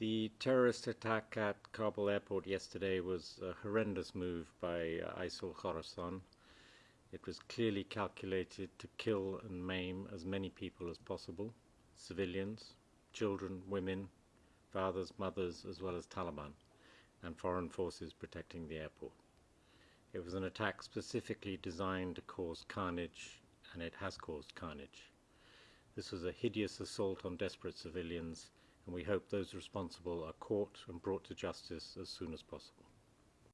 The terrorist attack at Kabul airport yesterday was a horrendous move by uh, ISIL Khorasan. It was clearly calculated to kill and maim as many people as possible, civilians, children, women, fathers, mothers, as well as Taliban, and foreign forces protecting the airport. It was an attack specifically designed to cause carnage, and it has caused carnage. This was a hideous assault on desperate civilians and we hope those responsible are caught and brought to justice as soon as possible.